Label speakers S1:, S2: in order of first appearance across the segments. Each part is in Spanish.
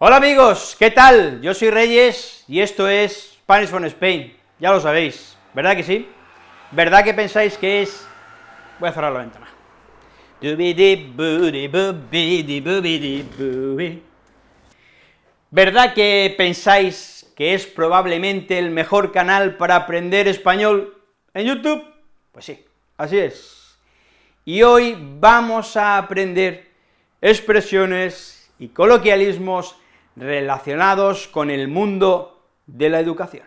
S1: Hola amigos, ¿qué tal? Yo soy Reyes y esto es Spanish from Spain, ya lo sabéis, ¿verdad que sí? ¿Verdad que pensáis que es...? Voy a cerrar la ventana. ¿Verdad que pensáis que es probablemente el mejor canal para aprender español en YouTube? Pues sí, así es. Y hoy vamos a aprender expresiones y coloquialismos relacionados con el mundo de la educación.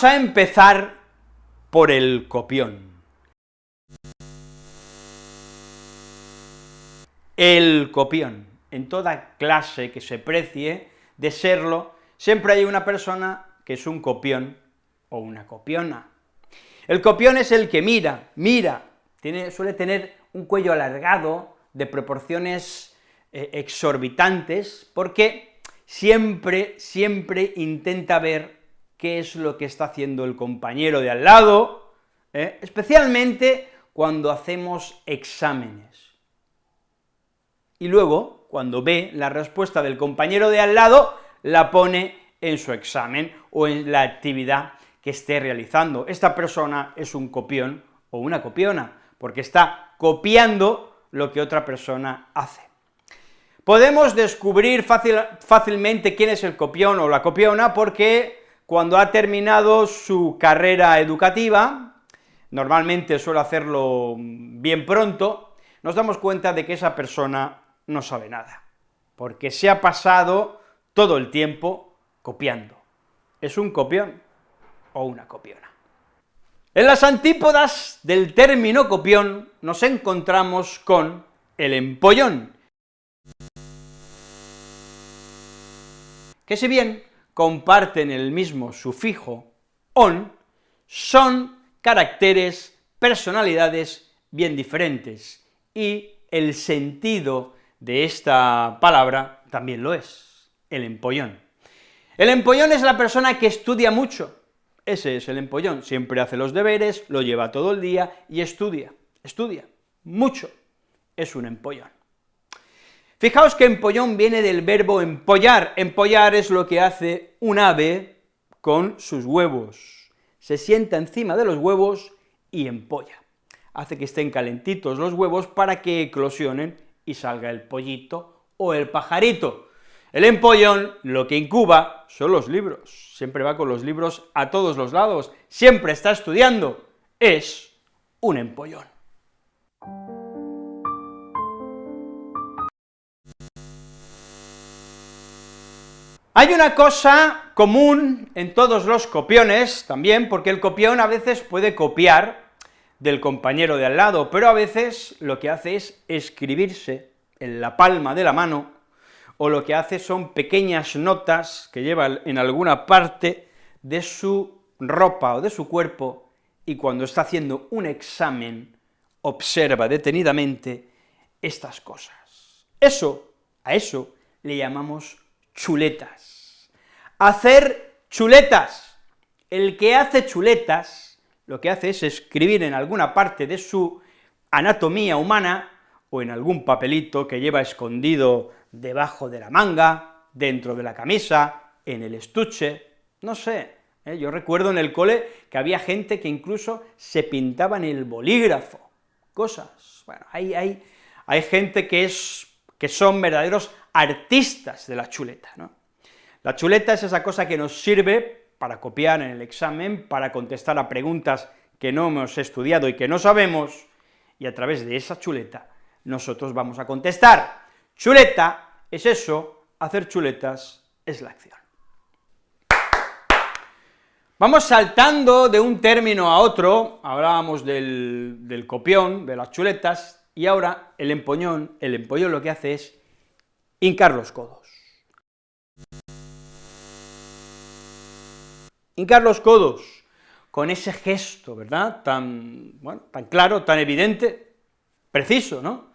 S1: Vamos a empezar por el copión. El copión. En toda clase que se precie de serlo, siempre hay una persona que es un copión o una copiona. El copión es el que mira, mira, suele tener un cuello alargado, de proporciones eh, exorbitantes, porque siempre, siempre intenta ver qué es lo que está haciendo el compañero de al lado, ¿eh? especialmente cuando hacemos exámenes. Y luego, cuando ve la respuesta del compañero de al lado, la pone en su examen o en la actividad que esté realizando. Esta persona es un copión o una copiona, porque está copiando lo que otra persona hace. Podemos descubrir fácilmente quién es el copión o la copiona porque cuando ha terminado su carrera educativa, normalmente suele hacerlo bien pronto, nos damos cuenta de que esa persona no sabe nada, porque se ha pasado todo el tiempo copiando. Es un copión o una copiona. En las antípodas del término copión nos encontramos con el empollón, que si bien comparten el mismo sufijo on, son caracteres, personalidades bien diferentes, y el sentido de esta palabra también lo es, el empollón. El empollón es la persona que estudia mucho, ese es el empollón, siempre hace los deberes, lo lleva todo el día y estudia, estudia, mucho, es un empollón. Fijaos que empollón viene del verbo empollar, empollar es lo que hace un ave con sus huevos, se sienta encima de los huevos y empolla, hace que estén calentitos los huevos para que eclosionen y salga el pollito o el pajarito. El empollón lo que incuba son los libros, siempre va con los libros a todos los lados, siempre está estudiando, es un empollón. Hay una cosa común en todos los copiones también, porque el copión a veces puede copiar del compañero de al lado, pero a veces lo que hace es escribirse en la palma de la mano, o lo que hace son pequeñas notas que lleva en alguna parte de su ropa o de su cuerpo, y cuando está haciendo un examen, observa detenidamente estas cosas. Eso, a eso le llamamos chuletas. Hacer chuletas. El que hace chuletas, lo que hace es escribir en alguna parte de su anatomía humana, o en algún papelito que lleva escondido debajo de la manga, dentro de la camisa, en el estuche, no sé, ¿eh? yo recuerdo en el cole que había gente que incluso se pintaba en el bolígrafo, cosas, bueno, hay, hay, hay gente que, es, que son verdaderos artistas de la chuleta, ¿no? La chuleta es esa cosa que nos sirve para copiar en el examen, para contestar a preguntas que no hemos estudiado y que no sabemos, y a través de esa chuleta nosotros vamos a contestar. Chuleta es eso, hacer chuletas es la acción. Vamos saltando de un término a otro, hablábamos del, copión, de las chuletas, y ahora el empoñón, el empollón lo que hace es hincar los codos. hincar los codos, con ese gesto, ¿verdad?, tan, bueno, tan claro, tan evidente, preciso, ¿no?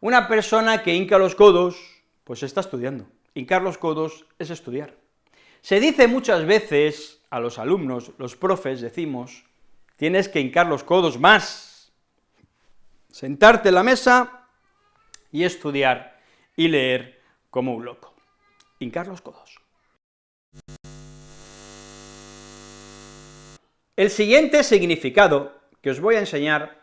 S1: Una persona que hinca los codos, pues está estudiando. Hincar los codos es estudiar. Se dice muchas veces a los alumnos, los profes, decimos, tienes que hincar los codos más, sentarte en la mesa y estudiar y leer como un loco. Hincar los codos. El siguiente significado que os voy a enseñar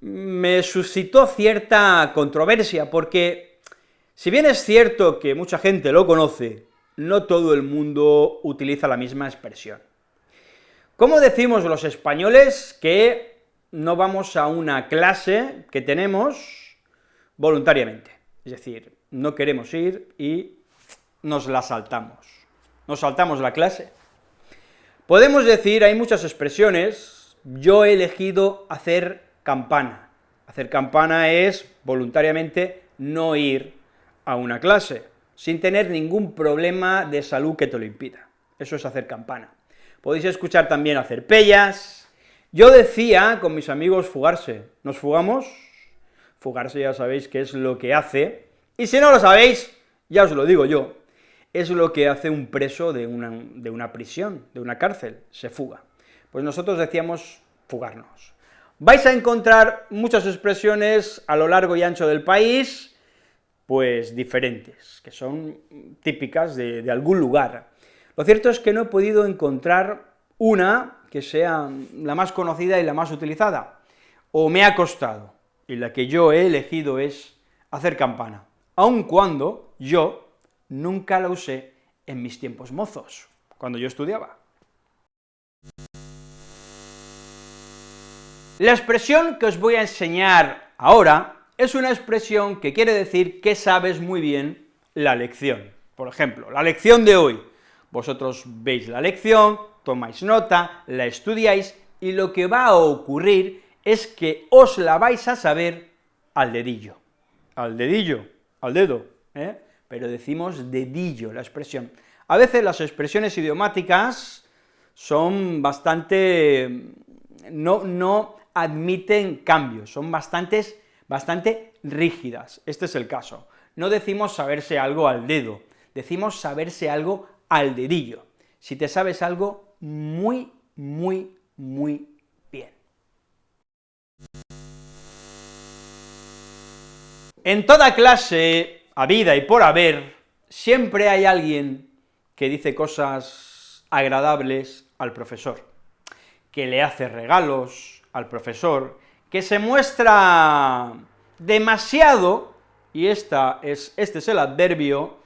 S1: me suscitó cierta controversia, porque si bien es cierto que mucha gente lo conoce, no todo el mundo utiliza la misma expresión. ¿Cómo decimos los españoles que no vamos a una clase que tenemos voluntariamente? Es decir, no queremos ir y nos la saltamos. Nos saltamos la clase. Podemos decir, hay muchas expresiones, yo he elegido hacer campana. Hacer campana es voluntariamente no ir a una clase, sin tener ningún problema de salud que te lo impida. Eso es hacer campana. Podéis escuchar también hacer pellas. Yo decía con mis amigos fugarse, ¿nos fugamos? Fugarse ya sabéis qué es lo que hace, y si no lo sabéis, ya os lo digo yo, es lo que hace un preso de una, de una prisión, de una cárcel, se fuga. Pues nosotros decíamos fugarnos. Vais a encontrar muchas expresiones a lo largo y ancho del país, pues diferentes, que son típicas de algún lugar. Lo cierto es que no he podido encontrar una que sea la más conocida y la más utilizada, o me ha costado, y la que yo he elegido es hacer campana, aun cuando yo nunca la usé en mis tiempos mozos, cuando yo estudiaba. La expresión que os voy a enseñar ahora es una expresión que quiere decir que sabes muy bien la lección. Por ejemplo, la lección de hoy. Vosotros veis la lección, tomáis nota, la estudiáis, y lo que va a ocurrir es que os la vais a saber al dedillo. Al dedillo, al dedo, ¿eh? pero decimos dedillo la expresión. A veces las expresiones idiomáticas son bastante... no, no admiten cambios, son bastantes, bastante rígidas, este es el caso. No decimos saberse algo al dedo, decimos saberse algo al dedillo. Si te sabes algo muy, muy, muy bien. En toda clase a vida y por haber, siempre hay alguien que dice cosas agradables al profesor, que le hace regalos al profesor, que se muestra demasiado, y esta es, este es el adverbio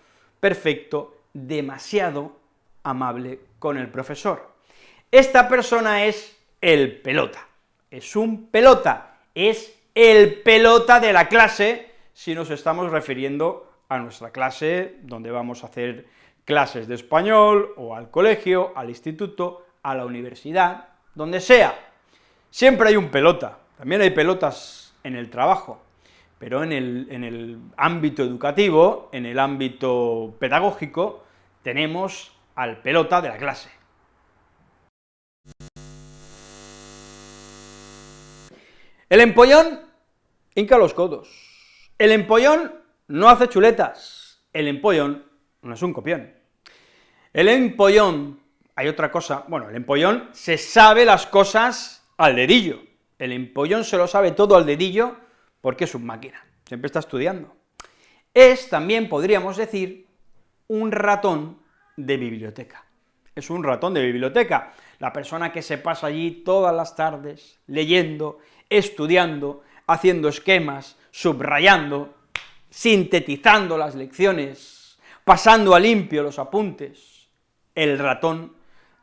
S1: perfecto, demasiado amable con el profesor. Esta persona es el pelota, es un pelota, es el pelota de la clase, si nos estamos refiriendo a nuestra clase, donde vamos a hacer clases de español, o al colegio, al instituto, a la universidad, donde sea. Siempre hay un pelota, también hay pelotas en el trabajo, pero en el, en el ámbito educativo, en el ámbito pedagógico, tenemos al pelota de la clase. El empollón hinca los codos. El empollón no hace chuletas, el empollón no es un copión. El empollón, hay otra cosa, bueno, el empollón se sabe las cosas al dedillo, el empollón se lo sabe todo al dedillo porque es un máquina, siempre está estudiando. Es, también podríamos decir, un ratón de biblioteca. Es un ratón de biblioteca, la persona que se pasa allí todas las tardes, leyendo, estudiando, haciendo esquemas, subrayando, sintetizando las lecciones, pasando a limpio los apuntes, el ratón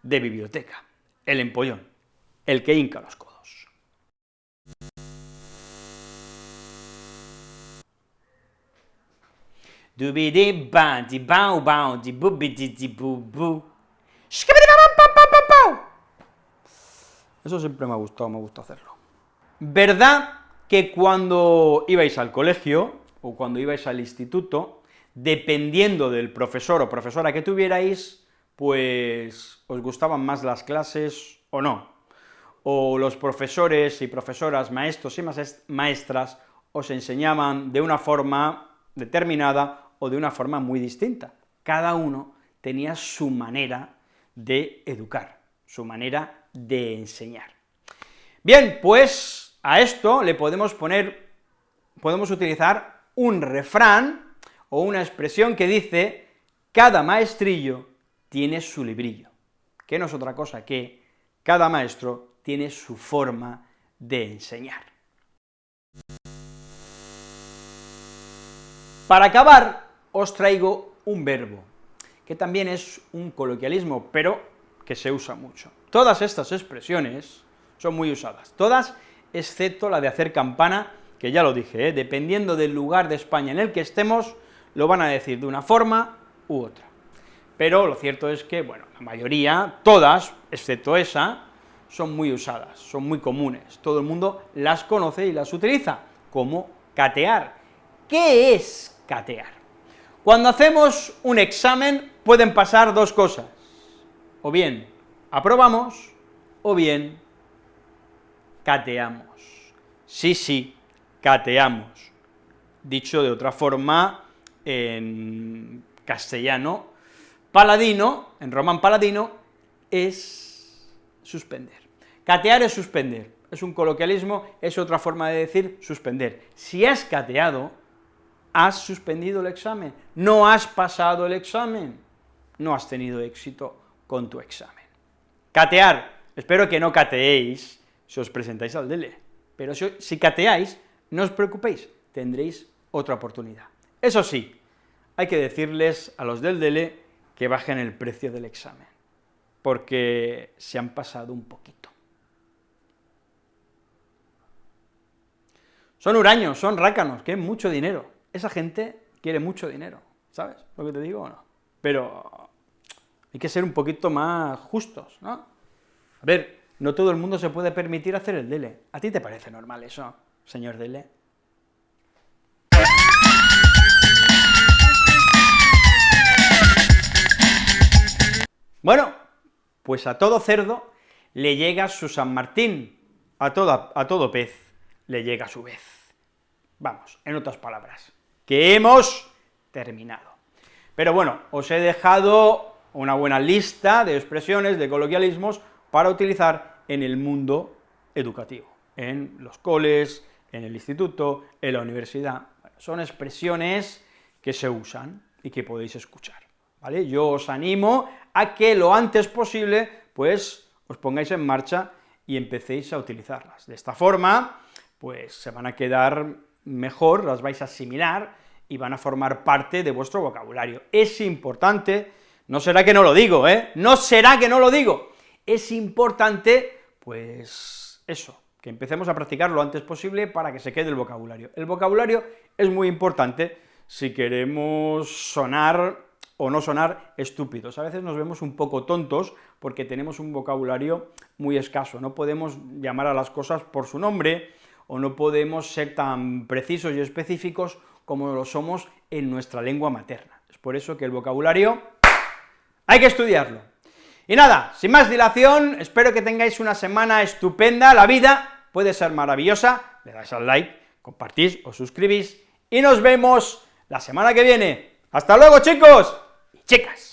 S1: de biblioteca, el empollón, el que hinca los codos. Eso siempre me ha gustado, me gusta hacerlo. ¿Verdad que cuando ibais al colegio, o cuando ibais al instituto, dependiendo del profesor o profesora que tuvierais, pues os gustaban más las clases o no, o los profesores y profesoras, maestros y maestras os enseñaban de una forma determinada o de una forma muy distinta. Cada uno tenía su manera de educar, su manera de enseñar. Bien, pues a esto le podemos poner, podemos utilizar un refrán o una expresión que dice, cada maestrillo tiene su librillo, que no es otra cosa que cada maestro tiene su forma de enseñar. Para acabar, os traigo un verbo, que también es un coloquialismo, pero que se usa mucho. Todas estas expresiones son muy usadas, todas excepto la de hacer campana, que ya lo dije, ¿eh? dependiendo del lugar de España en el que estemos, lo van a decir de una forma u otra. Pero lo cierto es que, bueno, la mayoría, todas, excepto esa, son muy usadas, son muy comunes, todo el mundo las conoce y las utiliza, como catear. ¿Qué es catear? Cuando hacemos un examen pueden pasar dos cosas, o bien aprobamos, o bien cateamos. Sí, sí, cateamos. Dicho de otra forma, en castellano, paladino, en román paladino, es suspender. Catear es suspender, es un coloquialismo, es otra forma de decir suspender. Si has cateado, has suspendido el examen, no has pasado el examen, no has tenido éxito con tu examen. Catear, espero que no cateéis si os presentáis al DELE, pero si, cateáis, no os preocupéis, tendréis otra oportunidad. Eso sí, hay que decirles a los del DELE que bajen el precio del examen, porque se han pasado un poquito. Son huraños, son rácanos, que es mucho dinero. Esa gente quiere mucho dinero, ¿sabes lo que te digo o no? Pero hay que ser un poquito más justos, ¿no? A ver, no todo el mundo se puede permitir hacer el DELE. ¿A ti te parece normal eso, señor DELE? Bueno, pues a todo cerdo le llega su San Martín, a, a todo pez le llega su vez. Vamos, en otras palabras, que hemos terminado. Pero bueno, os he dejado una buena lista de expresiones, de coloquialismos, para utilizar en el mundo educativo, en los coles, en el instituto, en la universidad. son expresiones que se usan y que podéis escuchar, ¿vale? Yo os animo a que lo antes posible, pues, os pongáis en marcha y empecéis a utilizarlas. De esta forma, pues se van a quedar mejor, las vais a asimilar y van a formar parte de vuestro vocabulario. Es importante, no será que no lo digo, ¿eh? No será que no lo digo, es importante, pues, eso, que empecemos a practicar lo antes posible para que se quede el vocabulario. El vocabulario es muy importante si queremos sonar o no sonar estúpidos. A veces nos vemos un poco tontos porque tenemos un vocabulario muy escaso, no podemos llamar a las cosas por su nombre, o no podemos ser tan precisos y específicos como lo somos en nuestra lengua materna. Es por eso que el vocabulario hay que estudiarlo. Y nada, sin más dilación, espero que tengáis una semana estupenda, la vida puede ser maravillosa, le dais al like, compartís, os suscribís, y nos vemos la semana que viene. ¡Hasta luego, chicos y chicas!